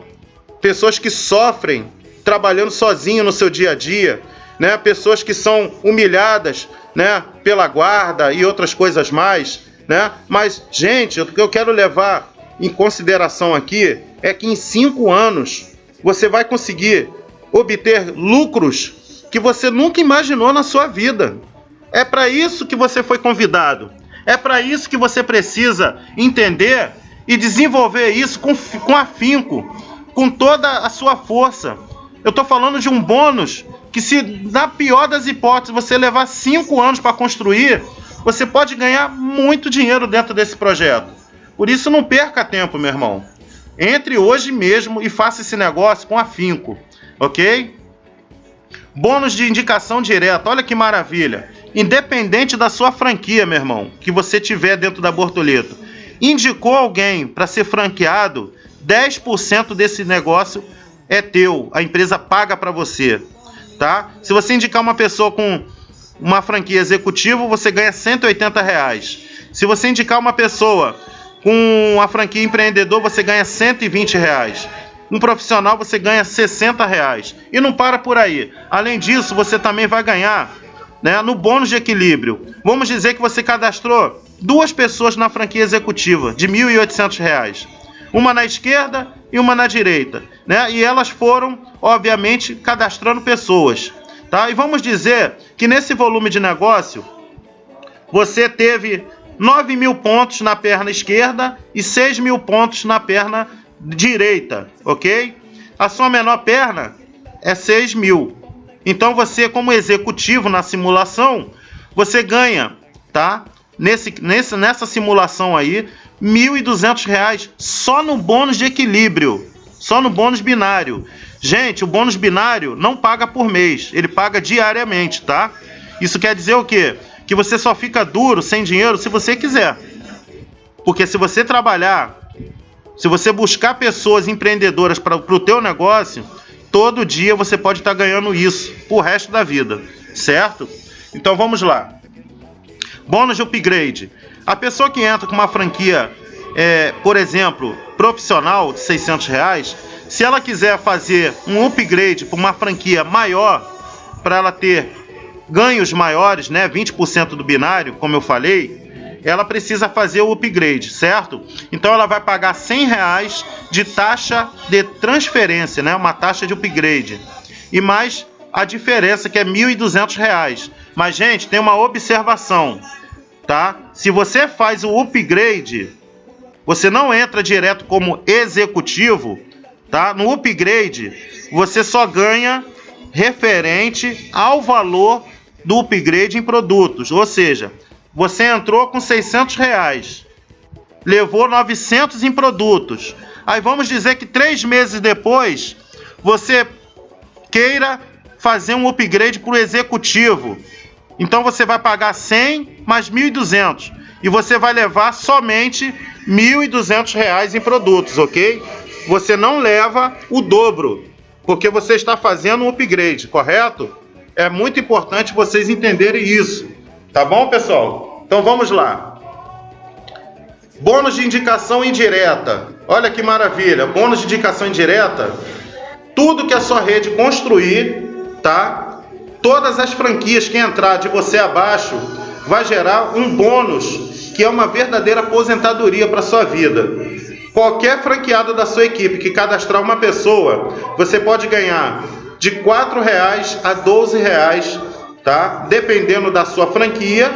Pessoas que sofrem trabalhando sozinho no seu dia a dia, né? Pessoas que são humilhadas, né? Pela guarda e outras coisas mais, né? Mas gente, eu quero levar em consideração aqui é que em cinco anos você vai conseguir obter lucros que você nunca imaginou na sua vida. É para isso que você foi convidado. É para isso que você precisa entender e desenvolver isso com, com afinco, com toda a sua força. Eu estou falando de um bônus que, se na pior das hipóteses você levar cinco anos para construir, você pode ganhar muito dinheiro dentro desse projeto. Por isso, não perca tempo, meu irmão. Entre hoje mesmo e faça esse negócio com afinco, ok? Bônus de indicação direta, olha que maravilha. Independente da sua franquia, meu irmão, que você tiver dentro da Bortoleto, indicou alguém para ser franqueado, 10% desse negócio é teu. A empresa paga para você, tá? Se você indicar uma pessoa com uma franquia executiva, você ganha 180 reais. Se você indicar uma pessoa com a franquia empreendedor você ganha 120 reais. Um profissional você ganha 60 reais. E não para por aí. Além disso, você também vai ganhar né, no bônus de equilíbrio. Vamos dizer que você cadastrou duas pessoas na franquia executiva de R$ 1.800. Uma na esquerda e uma na direita. Né? E elas foram, obviamente, cadastrando pessoas. Tá? E vamos dizer que nesse volume de negócio você teve 9 mil pontos na perna esquerda e 6 mil pontos na perna direita, ok? A sua menor perna é 6 mil. Então você, como executivo na simulação, você ganha, tá? Nesse, nesse, nessa simulação aí, R$ 1.200 só no bônus de equilíbrio, só no bônus binário. Gente, o bônus binário não paga por mês, ele paga diariamente, tá? Isso quer dizer o quê? Que você só fica duro, sem dinheiro, se você quiser. Porque se você trabalhar, se você buscar pessoas empreendedoras para o teu negócio, todo dia você pode estar tá ganhando isso o resto da vida, certo? Então vamos lá. Bônus de upgrade. A pessoa que entra com uma franquia, é, por exemplo, profissional de 600 reais, se ela quiser fazer um upgrade para uma franquia maior, para ela ter ganhos maiores, né, 20% do binário, como eu falei, ela precisa fazer o upgrade, certo? Então ela vai pagar 100 reais de taxa de transferência, né, uma taxa de upgrade. E mais a diferença que é 1.200 reais. Mas gente, tem uma observação, tá? Se você faz o upgrade, você não entra direto como executivo, tá? No upgrade, você só ganha referente ao valor do upgrade em produtos. Ou seja, você entrou com 600 reais, levou 900 em produtos. Aí vamos dizer que três meses depois você queira fazer um upgrade para o executivo. Então você vai pagar 100 mais 1.200 e você vai levar somente 1.200 reais em produtos, ok? Você não leva o dobro, porque você está fazendo um upgrade, correto? É muito importante vocês entenderem isso. Tá bom, pessoal? Então vamos lá. Bônus de indicação indireta. Olha que maravilha. Bônus de indicação indireta. Tudo que a sua rede construir, tá? Todas as franquias que entrar de você abaixo vai gerar um bônus que é uma verdadeira aposentadoria para sua vida. Qualquer franqueado da sua equipe que cadastrar uma pessoa, você pode ganhar de R$ reais a R$ reais, tá? Dependendo da sua franquia,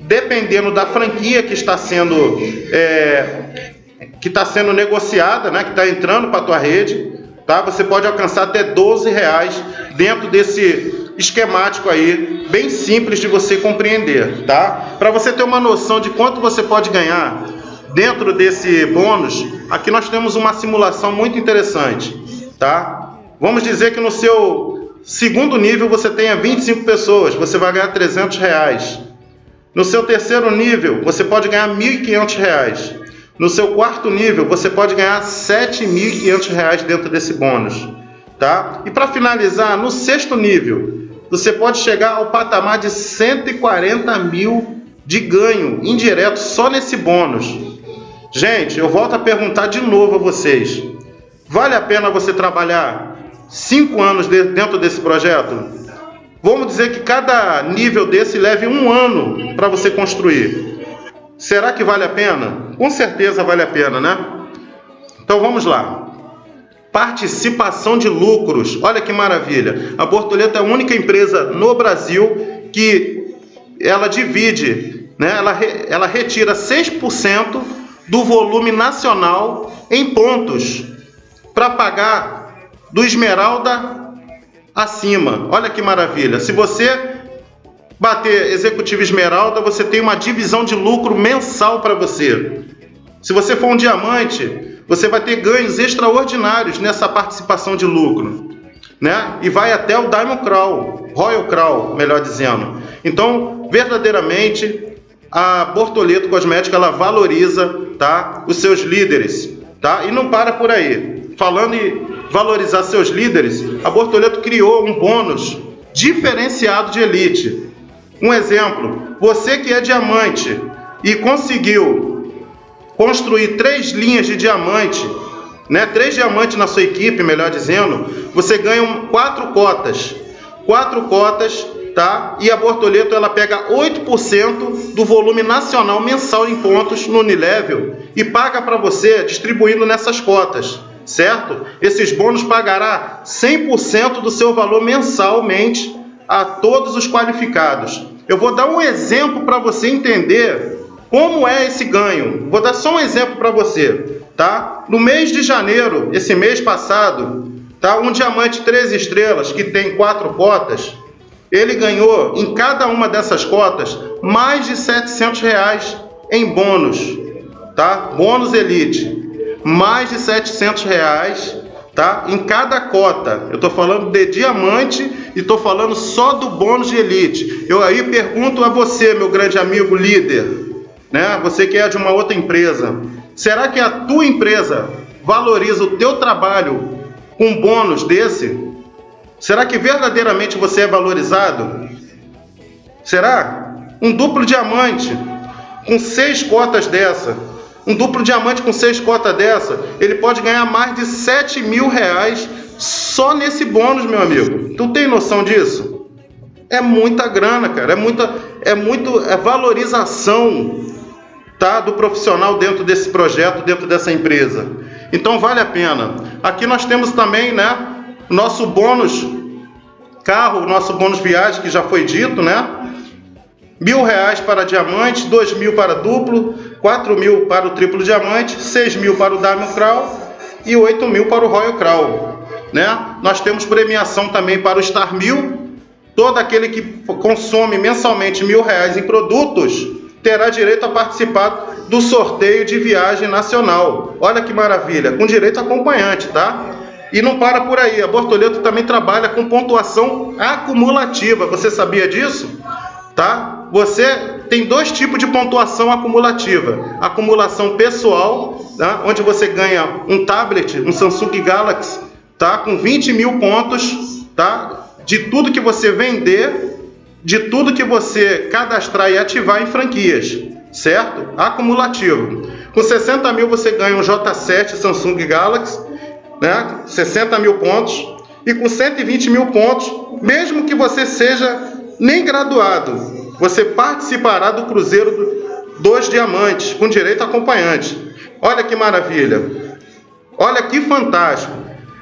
dependendo da franquia que está sendo é, que está sendo negociada, né? Que está entrando para a tua rede, tá? Você pode alcançar até R$ reais dentro desse esquemático aí, bem simples de você compreender, tá? Para você ter uma noção de quanto você pode ganhar dentro desse bônus, aqui nós temos uma simulação muito interessante, tá? Vamos dizer que no seu segundo nível você tenha 25 pessoas, você vai ganhar 300 reais. No seu terceiro nível, você pode ganhar 1.500 reais. No seu quarto nível, você pode ganhar 7.500 reais dentro desse bônus. Tá? E para finalizar, no sexto nível, você pode chegar ao patamar de 140 mil de ganho indireto só nesse bônus. Gente, eu volto a perguntar de novo a vocês: vale a pena você trabalhar cinco anos dentro desse projeto? Vamos dizer que cada nível desse leve um ano para você construir. Será que vale a pena? Com certeza vale a pena, né? Então vamos lá. Participação de lucros. Olha que maravilha. A Bortoleto é a única empresa no Brasil que ela divide, né? ela, ela retira 6% do volume nacional em pontos para pagar do Esmeralda acima. Olha que maravilha. Se você bater executivo Esmeralda, você tem uma divisão de lucro mensal para você. Se você for um diamante, você vai ter ganhos extraordinários nessa participação de lucro. Né? E vai até o Diamond Crown, Royal Crown, melhor dizendo. Então, verdadeiramente, a Bortoleto Cosmética ela valoriza, tá, os seus líderes, tá? E não para por aí. Falando em valorizar seus líderes, a Bortoleto criou um bônus diferenciado de elite. Um exemplo: você que é diamante e conseguiu construir três linhas de diamante, né, três diamantes na sua equipe, melhor dizendo, você ganha quatro cotas. Quatro cotas, tá? E a Bortoleto ela pega 8% do volume nacional mensal em pontos no Unilevel e paga para você distribuindo nessas cotas certo? Esses bônus pagará 100% do seu valor mensalmente a todos os qualificados. Eu vou dar um exemplo para você entender como é esse ganho. Vou dar só um exemplo para você, tá? No mês de janeiro, esse mês passado, tá? Um diamante 3 estrelas que tem quatro cotas, ele ganhou em cada uma dessas cotas mais de 700 reais em bônus, tá? Bônus Elite mais de 700 reais tá? em cada cota. Eu estou falando de diamante e estou falando só do bônus de elite. Eu aí pergunto a você, meu grande amigo líder, né? você que é de uma outra empresa, será que a tua empresa valoriza o teu trabalho com bônus desse? Será que verdadeiramente você é valorizado? Será? Um duplo diamante com seis cotas dessa, um duplo diamante com seis cotas dessa, ele pode ganhar mais de 7 mil reais só nesse bônus, meu amigo. Tu tem noção disso? É muita grana, cara. É muita, é muito, é valorização, tá, do profissional dentro desse projeto, dentro dessa empresa. Então vale a pena. Aqui nós temos também, né, nosso bônus carro, nosso bônus viagem que já foi dito, né? Mil reais para diamante, dois mil para duplo, quatro mil para o triplo diamante, seis mil para o Diamond Crown e oito mil para o Royal Crown. Né? Nós temos premiação também para o Star Mil. Todo aquele que consome mensalmente mil reais em produtos terá direito a participar do sorteio de viagem nacional. Olha que maravilha, com direito acompanhante, tá? E não para por aí, a Bortoleto também trabalha com pontuação acumulativa. Você sabia disso? Tá? Você tem dois tipos de pontuação acumulativa: acumulação pessoal, tá? onde você ganha um tablet, um Samsung Galaxy, tá? com 20 mil pontos, tá? de tudo que você vender, de tudo que você cadastrar e ativar em franquias, certo? Acumulativo. Com 60 mil você ganha um J7 Samsung Galaxy, né? 60 mil pontos. E com 120 mil pontos, mesmo que você seja nem graduado. Você participará do Cruzeiro dos Diamantes, com direito a acompanhante. Olha que maravilha! Olha que fantástico!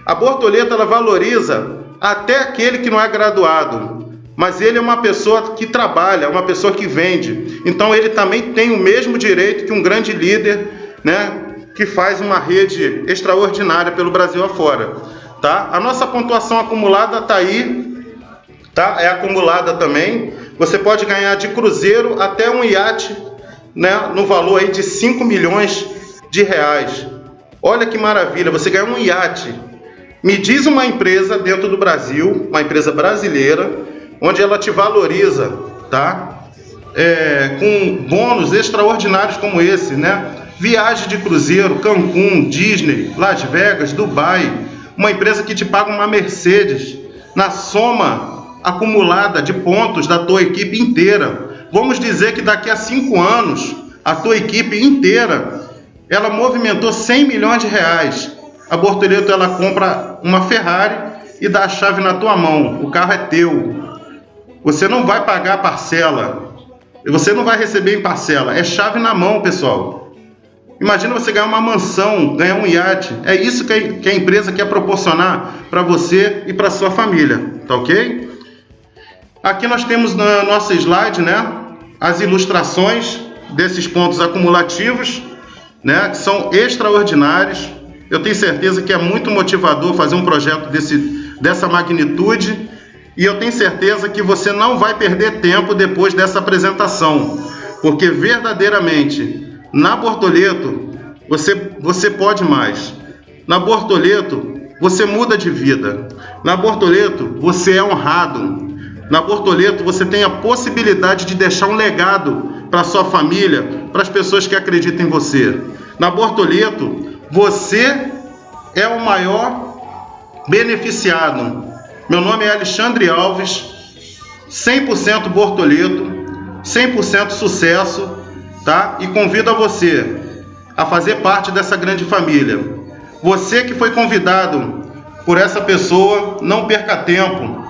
A Bortoleta ela valoriza até aquele que não é graduado, mas ele é uma pessoa que trabalha, uma pessoa que vende. Então ele também tem o mesmo direito que um grande líder, né, que faz uma rede extraordinária pelo Brasil afora, tá? A nossa pontuação acumulada está aí tá? É acumulada também. Você pode ganhar de cruzeiro até um iate, né? No valor aí de 5 milhões de reais. Olha que maravilha, você ganha um iate. Me diz uma empresa dentro do Brasil, uma empresa brasileira, onde ela te valoriza, tá? É, com bônus extraordinários como esse, né? Viagem de cruzeiro, Cancún, Disney, Las Vegas, Dubai, uma empresa que te paga uma Mercedes na soma acumulada de pontos da tua equipe inteira. Vamos dizer que daqui a cinco anos, a tua equipe inteira, ela movimentou 100 milhões de reais. A Bortoleto, ela compra uma Ferrari e dá a chave na tua mão. O carro é teu. Você não vai pagar a parcela. Você não vai receber em parcela. É chave na mão, pessoal. Imagina você ganhar uma mansão, ganhar um iate. É isso que a empresa quer proporcionar para você e para sua família, tá ok? Aqui nós temos na nossa slide, né, as ilustrações desses pontos acumulativos, né, que são extraordinários. Eu tenho certeza que é muito motivador fazer um projeto desse, dessa magnitude e eu tenho certeza que você não vai perder tempo depois dessa apresentação, porque verdadeiramente na Bortoleto você, você pode mais. Na Bortoleto você muda de vida. Na Bortoleto você é honrado. Na Bortoleto você tem a possibilidade de deixar um legado para sua família, para as pessoas que acreditam em você. Na Bortoleto você é o maior beneficiado. Meu nome é Alexandre Alves, 100% Bortoleto, 100% sucesso, tá? E convido a você a fazer parte dessa grande família. Você que foi convidado por essa pessoa, não perca tempo.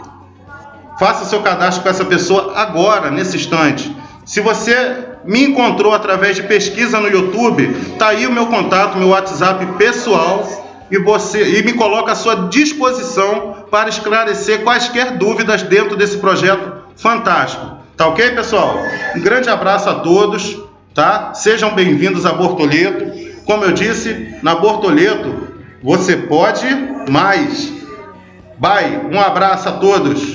Faça seu cadastro com essa pessoa agora, nesse instante. Se você me encontrou através de pesquisa no YouTube, tá aí o meu contato, meu WhatsApp pessoal e você e me coloca à sua disposição para esclarecer quaisquer dúvidas dentro desse projeto fantástico. Tá OK, pessoal? Um grande abraço a todos, tá? Sejam bem-vindos a Bortoleto. Como eu disse, na Bortoleto você pode mais. Bye. Um abraço a todos.